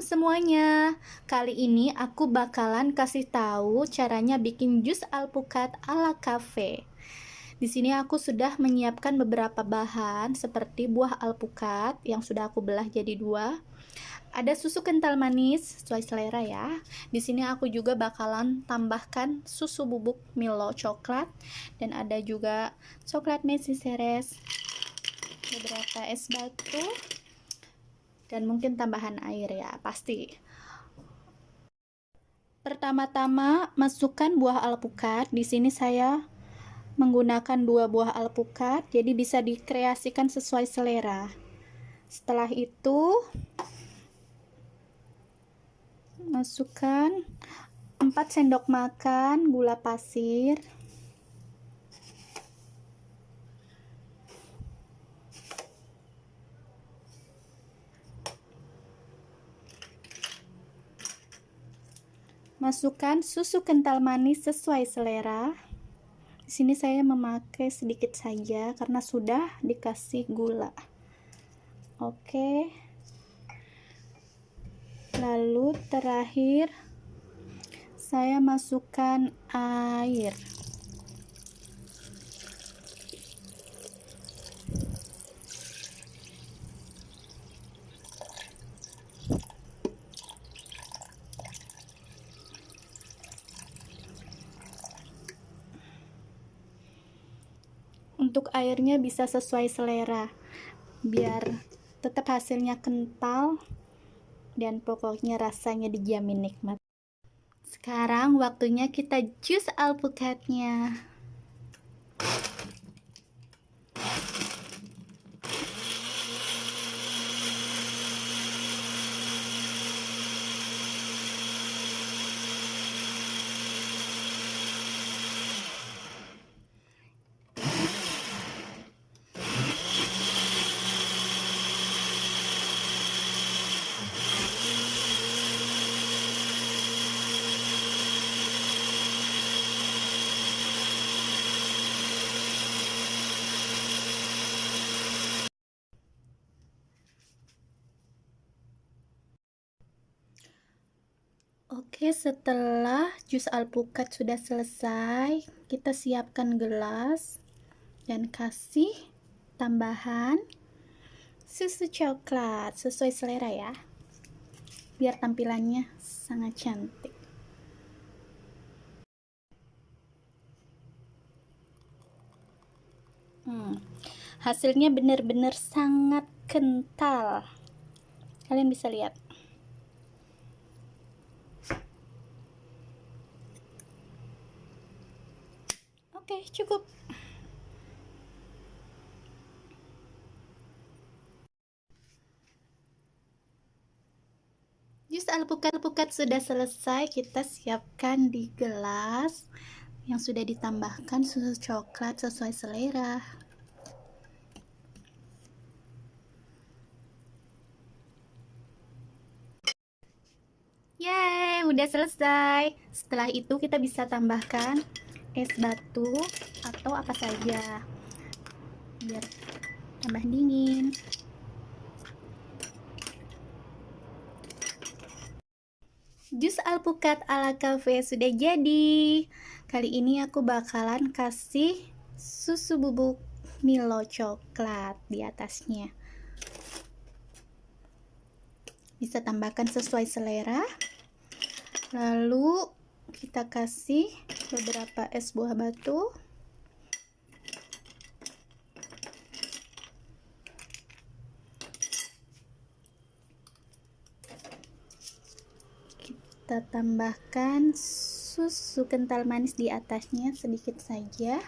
semuanya. Kali ini aku bakalan kasih tahu caranya bikin jus alpukat ala cafe. Di sini aku sudah menyiapkan beberapa bahan seperti buah alpukat yang sudah aku belah jadi dua. Ada susu kental manis sesuai selera ya. Di sini aku juga bakalan tambahkan susu bubuk Milo coklat dan ada juga coklat Messi Ceres, beberapa es batu, dan mungkin tambahan air ya, pasti. Pertama-tama masukkan buah alpukat. Di sini saya menggunakan dua buah alpukat, jadi bisa dikreasikan sesuai selera. Setelah itu masukkan 4 sendok makan gula pasir Masukkan susu kental manis sesuai selera. Di sini saya memakai sedikit saja karena sudah dikasih gula. Oke. Lalu terakhir saya masukkan air. Untuk airnya bisa sesuai selera. Biar tetap hasilnya kental dan pokoknya rasanya dijamin nikmat. Sekarang waktunya kita jus alpukatnya Oke, setelah jus alpukat sudah selesai, kita siapkan gelas dan kasih tambahan susu coklat sesuai selera ya. Biar tampilannya sangat cantik. Hmm, hasilnya benar-benar sangat kental. Kalian bisa lihat. Oke, cukup. Jus alpukat-alpukat sudah selesai, kita siapkan di gelas yang sudah ditambahkan susu coklat sesuai selera. Yeay, udah selesai. Setelah itu kita bisa tambahkan es batu atau apa saja. Biar tambah dingin. Jus alpukat ala cafe sudah jadi. Kali ini aku bakalan kasih susu bubuk Milo coklat di atasnya. Bisa tambahkan sesuai selera. Lalu kita kasih beberapa es buah batu. Kita tambahkan susu kental manis di atasnya sedikit saja